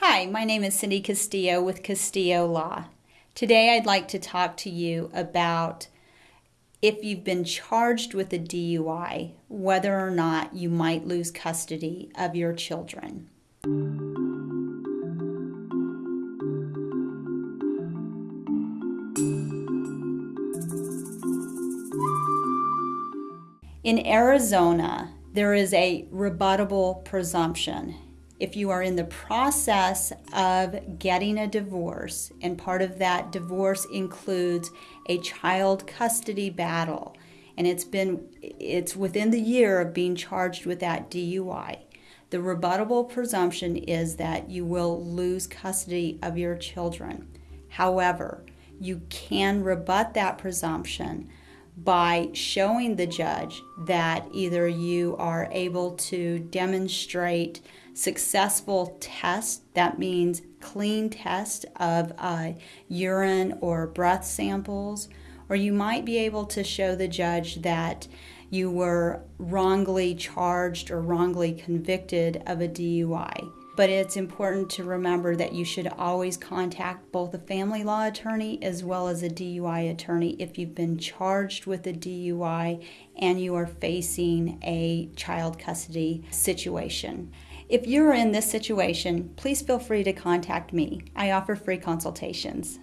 Hi, my name is Cindy Castillo with Castillo Law. Today I'd like to talk to you about if you've been charged with a DUI, whether or not you might lose custody of your children. In Arizona, there is a rebuttable presumption if you are in the process of getting a divorce, and part of that divorce includes a child custody battle, and it's been it's within the year of being charged with that DUI. The rebuttable presumption is that you will lose custody of your children. However, you can rebut that presumption by showing the judge that either you are able to demonstrate successful test, that means clean test of uh, urine or breath samples, or you might be able to show the judge that you were wrongly charged or wrongly convicted of a DUI. But it's important to remember that you should always contact both a family law attorney as well as a DUI attorney if you've been charged with a DUI and you are facing a child custody situation. If you're in this situation, please feel free to contact me. I offer free consultations.